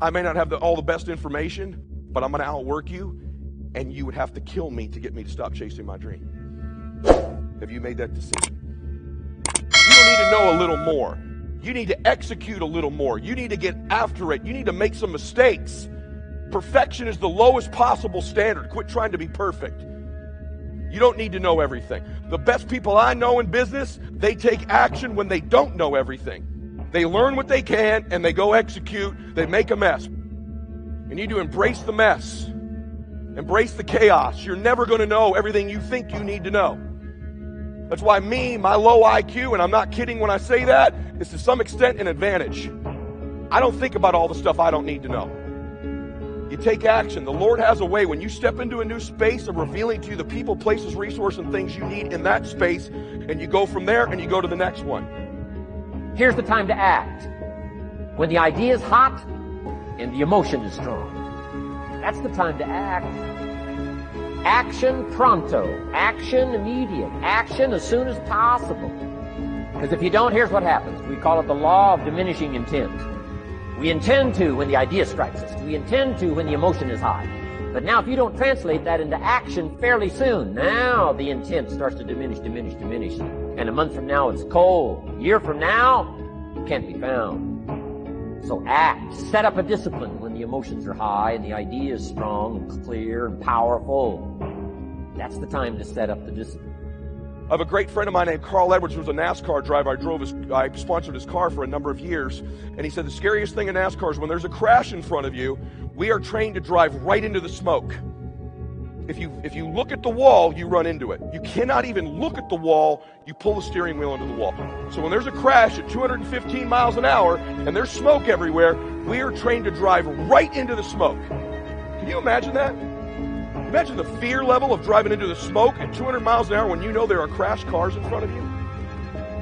I may not have the, all the best information, but I'm going to outwork you, and you would have to kill me to get me to stop chasing my dream. Have you made that decision? You don't need to know a little more. You need to execute a little more. You need to get after it. You need to make some mistakes. Perfection is the lowest possible standard. Quit trying to be perfect. You don't need to know everything. The best people I know in business, they take action when they don't know everything. They learn what they can and they go execute. They make a mess. You need to embrace the mess, embrace the chaos. You're never going to know everything you think you need to know. That's why me, my low IQ, and I'm not kidding when I say that, is to some extent an advantage. I don't think about all the stuff I don't need to know. You take action. The Lord has a way when you step into a new space of revealing to you the people, places, resources, and things you need in that space, and you go from there and you go to the next one. Here's the time to act. When the idea is hot and the emotion is strong. That's the time to act. Action pronto. Action immediate. Action as soon as possible. Because if you don't, here's what happens. We call it the law of diminishing intent. We intend to when the idea strikes us. We intend to when the emotion is high. But now if you don't translate that into action fairly soon, now the intent starts to diminish, diminish, diminish. And a month from now it's cold. A year from now, it can't be found. So act. Set up a discipline when the emotions are high and the idea is strong and clear and powerful. That's the time to set up the discipline. I have a great friend of mine named Carl Edwards who was a NASCAR driver. I drove his, I sponsored his car for a number of years. And he said the scariest thing in NASCAR is when there's a crash in front of you, we are trained to drive right into the smoke. If you, if you look at the wall, you run into it. You cannot even look at the wall, you pull the steering wheel into the wall. So when there's a crash at 215 miles an hour and there's smoke everywhere, we are trained to drive right into the smoke. Can you imagine that? Imagine the fear level of driving into the smoke at 200 miles an hour when you know there are crashed cars in front of you.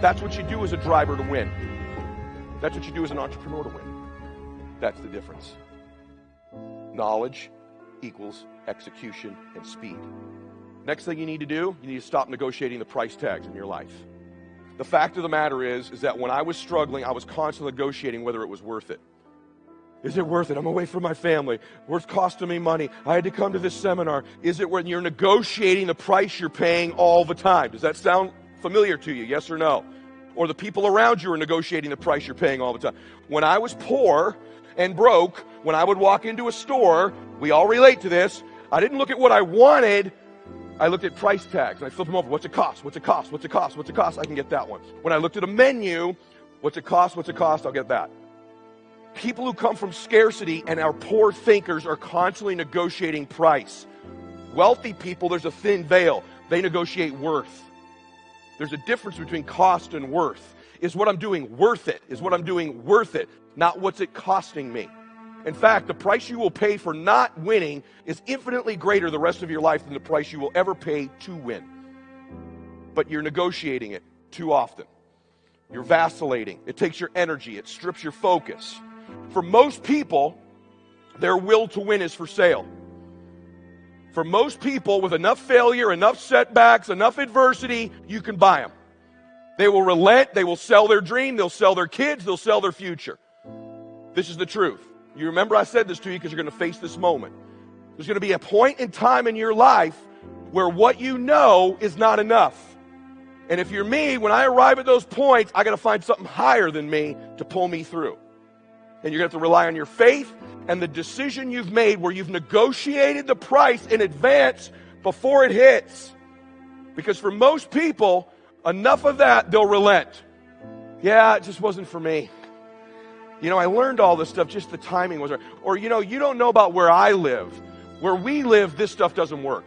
That's what you do as a driver to win. That's what you do as an entrepreneur to win. That's the difference. Knowledge equals execution and speed. Next thing you need to do, you need to stop negotiating the price tags in your life. The fact of the matter is, is that when I was struggling, I was constantly negotiating whether it was worth it. Is it worth it? I'm away from my family. What's costing me money? I had to come to this seminar. Is it when you're negotiating the price you're paying all the time? Does that sound familiar to you? Yes or no? Or the people around you are negotiating the price you're paying all the time. When I was poor and broke, when I would walk into a store, we all relate to this. I didn't look at what I wanted. I looked at price tags and I flipped them over. What's it cost? What's it cost? What's it cost? What's it cost? I can get that one. When I looked at a menu, what's it cost? What's it cost? I'll get that. People who come from scarcity and are poor thinkers are constantly negotiating price. Wealthy people, there's a thin veil. They negotiate worth. There's a difference between cost and worth. Is what I'm doing worth it? Is what I'm doing worth it? Not what's it costing me. In fact, the price you will pay for not winning is infinitely greater the rest of your life than the price you will ever pay to win. But you're negotiating it too often. You're vacillating. It takes your energy, it strips your focus. For most people, their will to win is for sale. For most people, with enough failure, enough setbacks, enough adversity, you can buy them. They will relent, they will sell their dream, they'll sell their kids, they'll sell their future. This is the truth. You remember I said this to you because you're going to face this moment. There's going to be a point in time in your life where what you know is not enough. And if you're me, when I arrive at those points, I got to find something higher than me to pull me through. And you're going to have to rely on your faith and the decision you've made where you've negotiated the price in advance before it hits. Because for most people, enough of that, they'll relent. Yeah, it just wasn't for me. You know, I learned all this stuff, just the timing was right. Or, you know, you don't know about where I live. Where we live, this stuff doesn't work.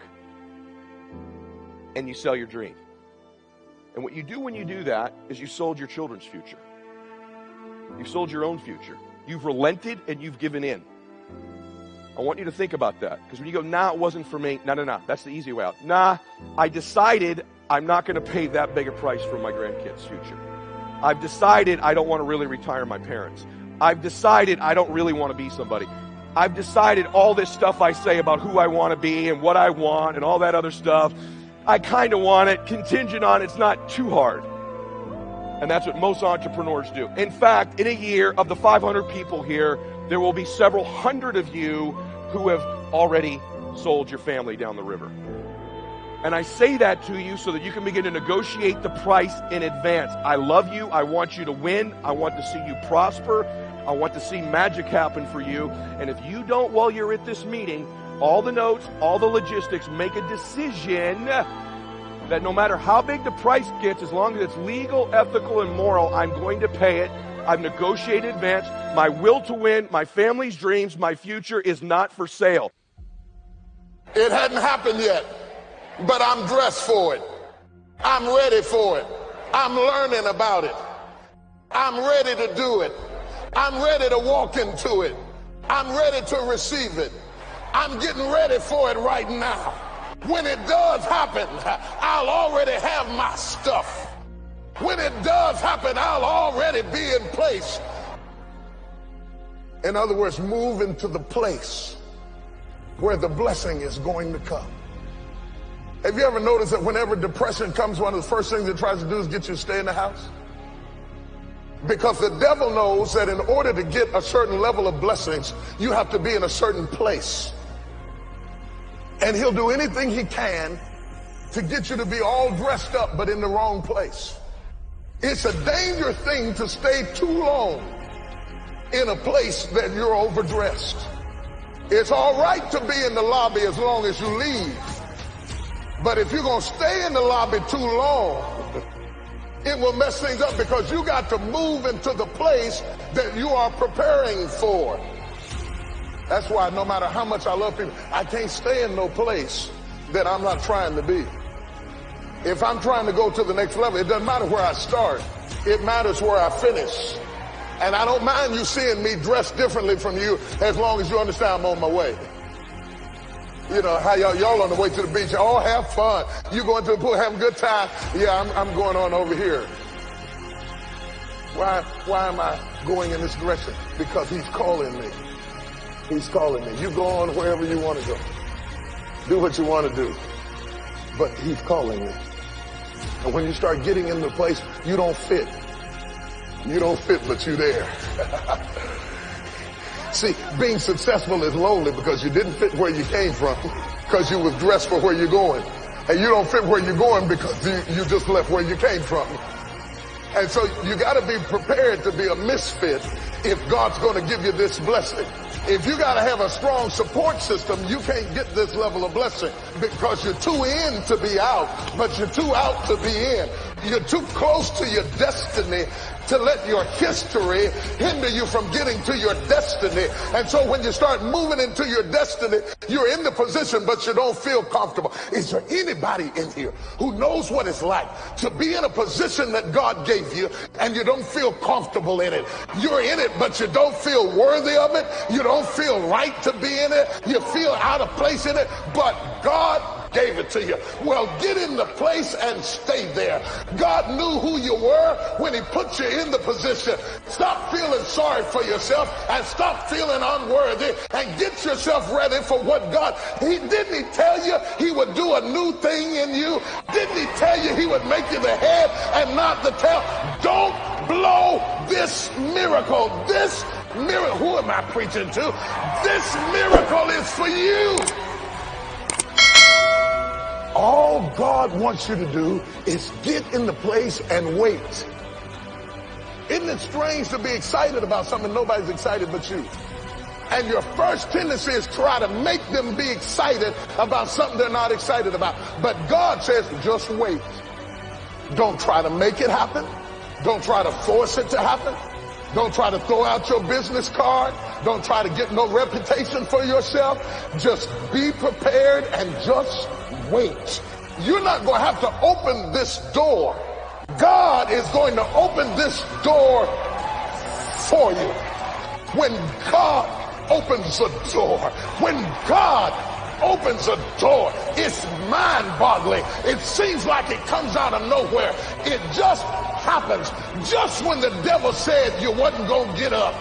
And you sell your dream. And what you do when you do that is you sold your children's future. You sold your own future. You've relented and you've given in. I want you to think about that. Because when you go, nah, it wasn't for me. No, no, no. That's the easy way out. Nah, I decided I'm not going to pay that big a price for my grandkids' future. I've decided I don't want to really retire my parents. I've decided I don't really want to be somebody. I've decided all this stuff I say about who I want to be and what I want and all that other stuff. I kind of want it contingent on it's not too hard. And that's what most entrepreneurs do. In fact, in a year of the 500 people here, there will be several hundred of you who have already sold your family down the river. And I say that to you so that you can begin to negotiate the price in advance. I love you. I want you to win. I want to see you prosper. I want to see magic happen for you. And if you don't, while you're at this meeting, all the notes, all the logistics, make a decision that no matter how big the price gets, as long as it's legal, ethical, and moral, I'm going to pay it. I've negotiated advance. My will to win, my family's dreams, my future is not for sale. It hadn't happened yet, but I'm dressed for it. I'm ready for it. I'm learning about it. I'm ready to do it. I'm ready to walk into it. I'm ready to receive it. I'm getting ready for it right now. When it does happen, I'll already have my stuff. When it does happen, I'll already be in place. In other words, move into the place where the blessing is going to come. Have you ever noticed that whenever depression comes, one of the first things it tries to do is get you to stay in the house? Because the devil knows that in order to get a certain level of blessings, you have to be in a certain place. And he'll do anything he can to get you to be all dressed up, but in the wrong place. It's a dangerous thing to stay too long in a place that you're overdressed. It's all right to be in the lobby as long as you leave. But if you're going to stay in the lobby too long, it will mess things up because you got to move into the place that you are preparing for. That's why no matter how much I love people, I can't stay in no place that I'm not trying to be. If I'm trying to go to the next level, it doesn't matter where I start. It matters where I finish. And I don't mind you seeing me dressed differently from you as long as you understand I'm on my way. You know, how y'all, y'all on the way to the beach, all have fun. You going to the pool, have a good time. Yeah, I'm, I'm going on over here. Why, why am I going in this direction? Because he's calling me. He's calling me. You go on wherever you want to go. Do what you want to do. But he's calling me. And when you start getting in the place, you don't fit. You don't fit, but you're there. See, being successful is lonely because you didn't fit where you came from because you was dressed for where you're going. And you don't fit where you're going because you, you just left where you came from. And so you got to be prepared to be a misfit if God's going to give you this blessing. If you got to have a strong support system, you can't get this level of blessing because you're too in to be out, but you're too out to be in. You're too close to your destiny to let your history hinder you from getting to your destiny. And so when you start moving into your destiny, you're in the position, but you don't feel comfortable. Is there anybody in here who knows what it's like to be in a position that God gave you and you don't feel comfortable in it? You're in it, but you don't feel worthy of it. You don't feel right to be in it. You feel out of place in it, but God gave it to you. Well, get in the place and stay there. God knew who you were when he put you in the position. Stop feeling sorry for yourself and stop feeling unworthy and get yourself ready for what God, he didn't he tell you he would do a new thing in you? Didn't he tell you he would make you the head and not the tail? Don't blow this miracle. This miracle, who am I preaching to? This miracle is for you. All God wants you to do is get in the place and wait. Isn't it strange to be excited about something nobody's excited but you? And your first tendency is try to make them be excited about something they're not excited about. But God says, just wait. Don't try to make it happen. Don't try to force it to happen. Don't try to throw out your business card. Don't try to get no reputation for yourself. Just be prepared and just wait. You're not going to have to open this door. God is going to open this door for you. When God opens a door, when God opens a door, it's mind-boggling. It seems like it comes out of nowhere. It just happens just when the devil said you wasn't going to get up.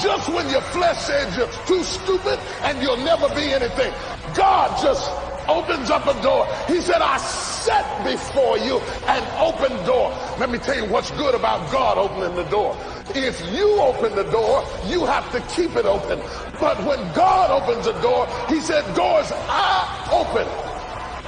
Just when your flesh said you're too stupid and you'll never be anything. God just opens up a door. He said, I set before you an open door. Let me tell you what's good about God opening the door. If you open the door, you have to keep it open. But when God opens a door, he said, doors are open.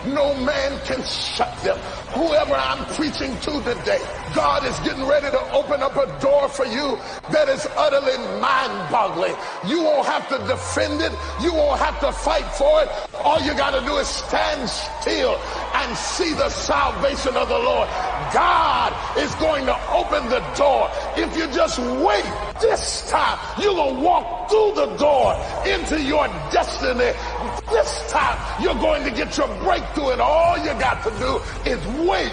No man can shut them. Whoever I'm preaching to today, God is getting ready to open up a door for you that is utterly mind-boggling. You won't have to defend it. You won't have to fight for it. All you got to do is stand still and see the salvation of the Lord. God is going to open the door. If you just wait this time, you're going to walk through the door into your destiny. This time, you're going to get your breakthrough and all you got to do is wait